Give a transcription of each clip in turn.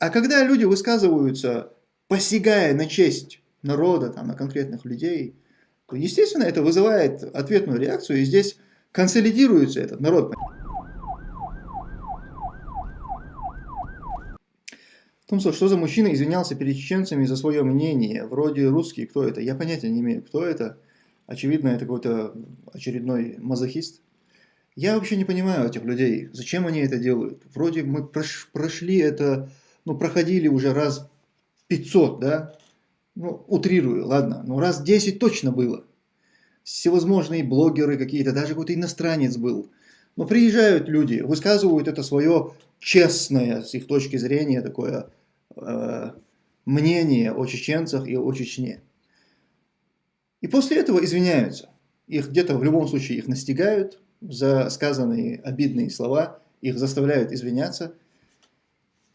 А когда люди высказываются, посягая на честь народа, там, на конкретных людей, то, естественно, это вызывает ответную реакцию, и здесь консолидируется этот народ. Томсо, что за мужчина извинялся перед чеченцами за свое мнение? Вроде русский, кто это? Я понятия не имею, кто это. Очевидно, это какой-то очередной мазохист. Я вообще не понимаю этих людей. Зачем они это делают? Вроде мы прошли это, ну, проходили уже раз 500, да? Ну, утрирую, ладно. Но раз 10 точно было. Всевозможные блогеры какие-то, даже какой-то иностранец был. Но приезжают люди, высказывают это свое честное, с их точки зрения, такое Э, мнение о чеченцах и о Чечне. И после этого извиняются. Их где-то в любом случае их настигают за сказанные обидные слова, их заставляют извиняться.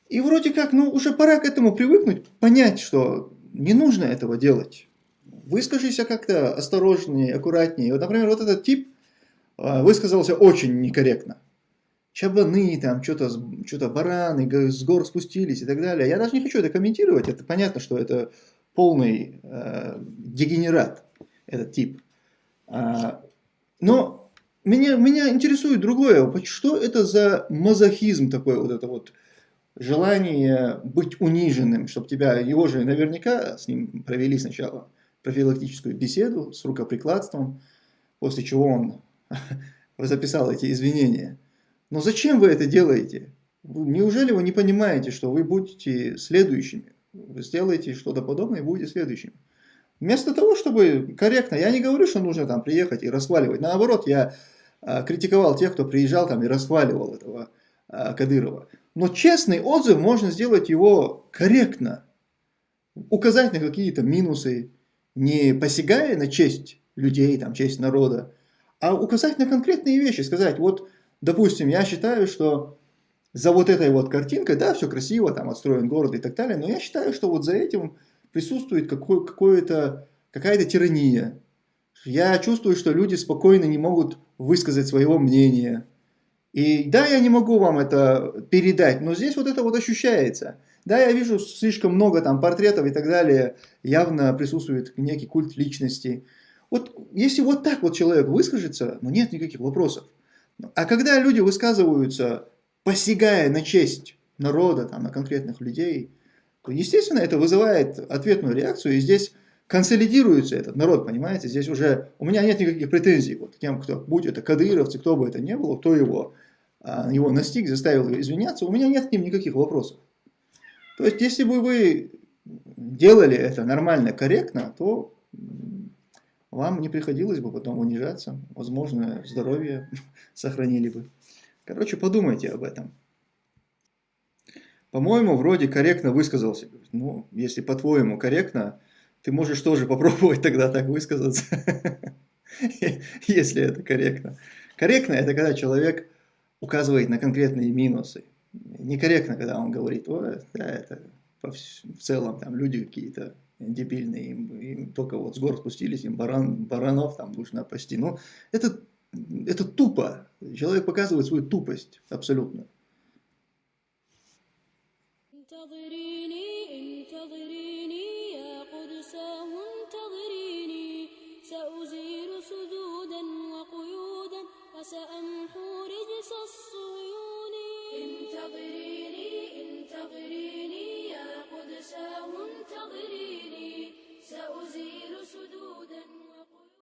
И вроде как, ну уже пора к этому привыкнуть, понять, что не нужно этого делать. Выскажись как-то осторожнее, аккуратнее. Вот, например, вот этот тип э, высказался очень некорректно чабаны, там что-то что бараны с гор спустились и так далее. Я даже не хочу это комментировать, это понятно, что это полный э, дегенерат, этот тип. А, но меня, меня интересует другое, что это за мазохизм такой, вот это вот желание быть униженным, чтобы тебя, его же наверняка с ним провели сначала профилактическую беседу с рукоприкладством, после чего он записал эти извинения. Но зачем вы это делаете? Неужели вы не понимаете, что вы будете следующими? Вы сделаете что-то подобное и будете следующими. Вместо того, чтобы корректно, я не говорю, что нужно там приехать и расхваливать. Наоборот, я а, критиковал тех, кто приезжал там и расхваливал этого а, Кадырова. Но честный отзыв можно сделать его корректно. Указать на какие-то минусы, не посягая на честь людей, там, честь народа, а указать на конкретные вещи, сказать, вот допустим, я считаю, что за вот этой вот картинкой, да, все красиво, там отстроен город и так далее, но я считаю, что вот за этим присутствует какое, какое-то, какая-то тирания. Я чувствую, что люди спокойно не могут высказать своего мнения. И да, я не могу вам это передать, но здесь вот это вот ощущается. Да, я вижу слишком много там портретов и так далее, явно присутствует некий культ личности. Вот если вот так вот человек выскажется, ну нет никаких вопросов. А когда люди высказываются, посягая на честь народа, там, на конкретных людей, то, естественно, это вызывает ответную реакцию, и здесь консолидируется этот народ, понимаете? Здесь уже у меня нет никаких претензий вот, к тем, кто, будь это кадыровцы, кто бы это ни было, кто его, его настиг, заставил извиняться, у меня нет к ним никаких вопросов. То есть, если бы вы делали это нормально, корректно, то вам не приходилось бы потом унижаться, возможно, здоровье сохранили бы. Короче, подумайте об этом. По-моему, вроде корректно высказался. Ну, если по-твоему корректно, ты можешь тоже попробовать тогда так высказаться, если это корректно. Корректно – это когда человек указывает на конкретные минусы. Некорректно, когда он говорит, о, да, это в целом там люди какие-то дебильные, им, им только вот с гор спустились, им баран, баранов там нужно пасти. Но это, это тупо. Человек показывает свою тупость абсолютно. سأزيل Ability.